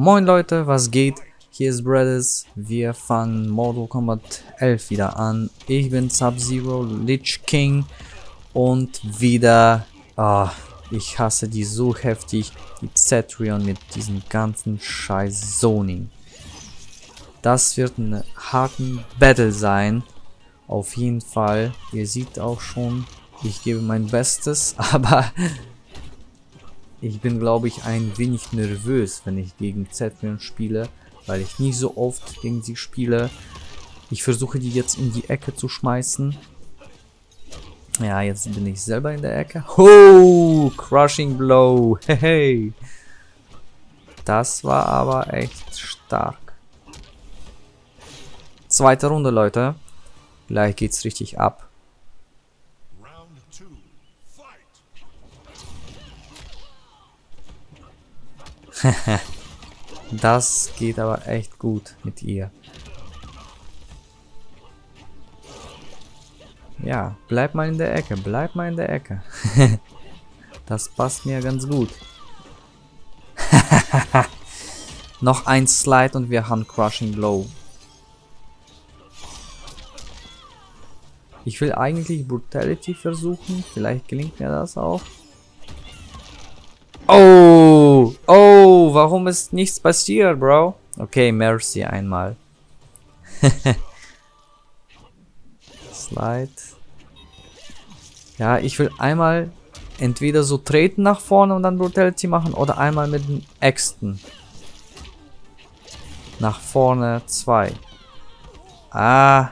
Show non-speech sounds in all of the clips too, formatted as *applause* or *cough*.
Moin Leute, was geht? Hier ist Bradis. Wir fangen Mortal Kombat 11 wieder an. Ich bin Sub-Zero, Lich King und wieder... Ah, ich hasse die so heftig, die Zetrion mit diesem ganzen scheiß Zoning. Das wird ein harten Battle sein. Auf jeden Fall. Ihr seht auch schon, ich gebe mein Bestes, *laughs* aber ich bin, glaube ich, ein wenig nervös, wenn ich gegen Zetrion spiele, weil ich nicht so oft gegen sie spiele. Ich versuche die jetzt in die Ecke zu schmeißen. Ja, jetzt bin ich selber in der Ecke. Oh, Crushing Blow. *laughs* Hey. Das war aber echt stark. Zweite Runde, Leute. Gleich geht's richtig ab. *laughs* das geht aber echt gut mit ihr. Ja, bleib mal in der Ecke, bleib mal in der Ecke. *laughs* das passt mir ganz gut. *laughs* Noch ein Slide und wir haben Crushing Blow. Ich will eigentlich Brutality versuchen. Vielleicht gelingt mir das auch. Oh! Oh! Warum ist nichts passiert, Bro? Okay, Mercy einmal. *laughs* Slide. Ja, ich will einmal entweder so treten nach vorne und dann Brutality machen oder einmal mit dem Äxten. Nach vorne zwei. Ah.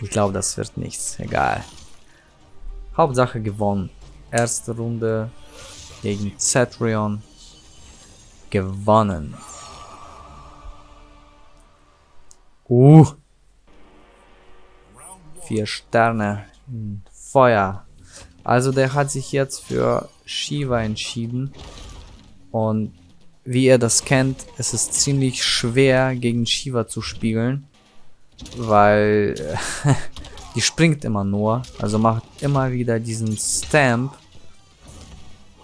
Ich glaube, das wird nichts. Egal. Hauptsache gewonnen. Erste Runde gegen Cetrion. Gewonnen. Uh. Vier Sterne. Feuer. Also der hat sich jetzt für Shiva entschieden. Und wie ihr das kennt, es ist ziemlich schwer gegen Shiva zu spielen. Weil *laughs* die springt immer nur. Also macht immer wieder diesen Stamp.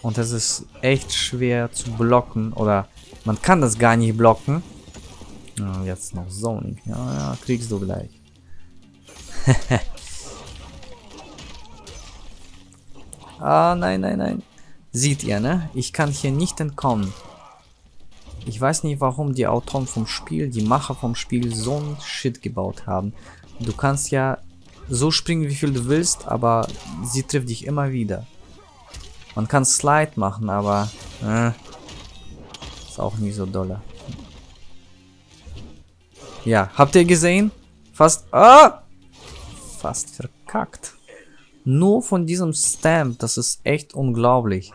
Und es ist echt schwer zu blocken. Oder man kann das gar nicht blocken. Oh, jetzt noch Zoning. Ja, ja, kriegst du gleich. *laughs* Ah, nein, nein, nein. Seht ihr, ne? Ich kann hier nicht entkommen. Ich weiß nicht, warum die Autoren vom Spiel, die Macher vom Spiel so ein Shit gebaut haben. Du kannst ja so springen, wie viel du willst, aber sie trifft dich immer wieder. Man kann Slide machen, aber äh, ist auch nicht so dolle. Ja, habt ihr gesehen? Fast, ah, fast verkackt. Nur von diesem Stamp, das ist echt unglaublich.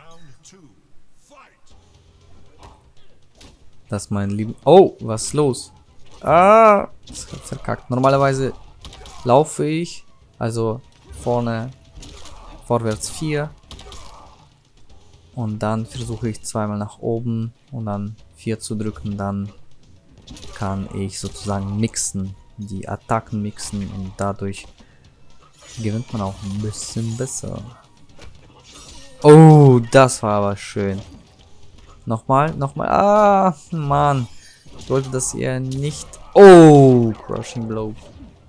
Das mein Lieben... Oh, was ist los? Ah, das hat verkackt. Normalerweise laufe ich, also vorne, vorwärts 4. Und dann versuche ich zweimal nach oben und dann 4 zu drücken. Dann kann ich sozusagen mixen, die Attacken mixen und dadurch gewinnt man auch ein bisschen besser. Oh, das war aber schön. Nochmal, nochmal. Ah, Mann. Ich wollte, dass ihr nicht... Oh, Crushing Blow.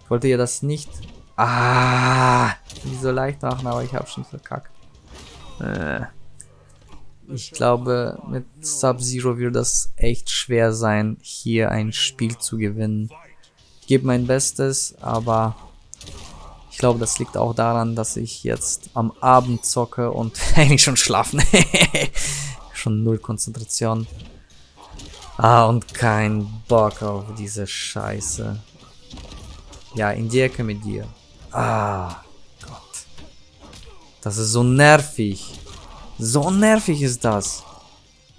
Ich wollte ihr das nicht... Ah, nicht so leicht machen, aber ich habe schon verkackt. Äh. Ich glaube, mit Sub-Zero wird das echt schwer sein, hier ein Spiel zu gewinnen. Ich gebe mein Bestes, aber ich glaube, das liegt auch daran, dass ich jetzt am Abend zocke und *laughs* eigentlich schon schlafen. *laughs* schon null Konzentration. Ah, und kein Bock auf diese Scheiße. Ja, in die Ecke mit dir. Ah, Gott. Das ist so nervig. So nervig ist das.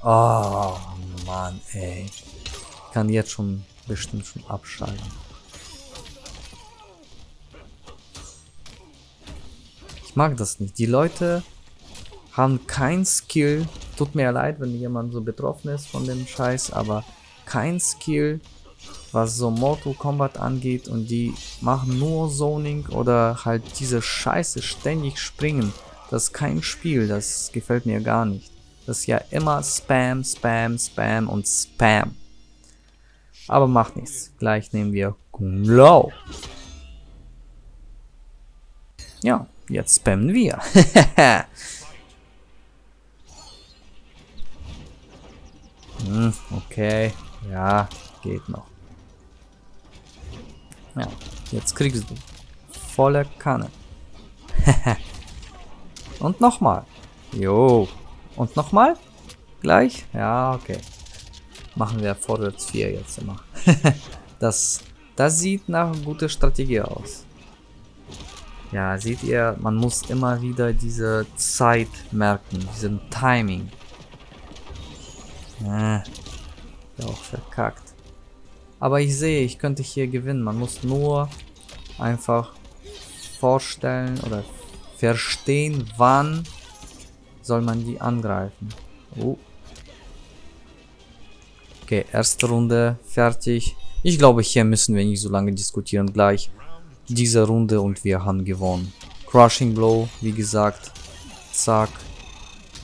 Oh, Mann, ey. Ich kann jetzt schon bestimmt schon abschalten. mag das nicht. Die Leute haben kein Skill. Tut mir leid, wenn jemand so betroffen ist von dem Scheiß, aber kein Skill, was so Mortal Kombat angeht und die machen nur Zoning oder halt diese Scheiße ständig springen. Das ist kein Spiel, das gefällt mir gar nicht. Das ist ja immer Spam, Spam, Spam und Spam. Aber macht nichts. Gleich nehmen wir Lao. Ja, jetzt spammen wir. *laughs* hm, okay. Ja, geht noch. Ja, jetzt kriegst du. Volle Kanne. *laughs* Und nochmal. Jo. Und nochmal? Gleich? Ja, okay. Machen wir vorwärts 4 jetzt immer. *laughs* das, das sieht nach guten Strategie aus. Ja, seht ihr, man muss immer wieder diese Zeit merken, diesen Timing. Äh, auch verkackt. Aber ich sehe, ich könnte hier gewinnen. Man muss nur einfach vorstellen oder verstehen, wann soll man die angreifen. Oh. Okay, erste Runde fertig. Ich glaube, hier müssen wir nicht so lange diskutieren. Gleich diese Runde und wir haben gewonnen. Crushing Blow, wie gesagt. Zack.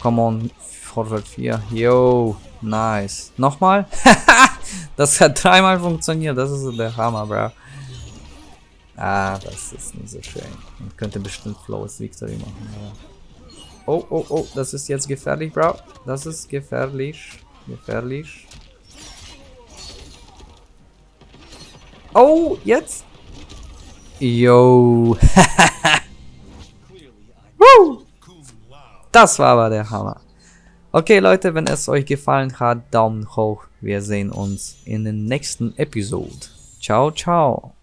Come on, Forward 4. Yo, nice. Nochmal? *laughs* das hat dreimal funktioniert. Das ist der Hammer, bro. Ah, das ist nicht so schön. Man könnte bestimmt Flawless Victory machen. Aber oh, oh, oh, das ist jetzt gefährlich, Bro. Das ist gefährlich. Gefährlich. Oh, jetzt. Yo. *laughs* das war aber der Hammer. Okay, Leute, wenn es euch gefallen hat, Daumen hoch. Wir sehen uns in der nächsten Episode. Ciao, ciao.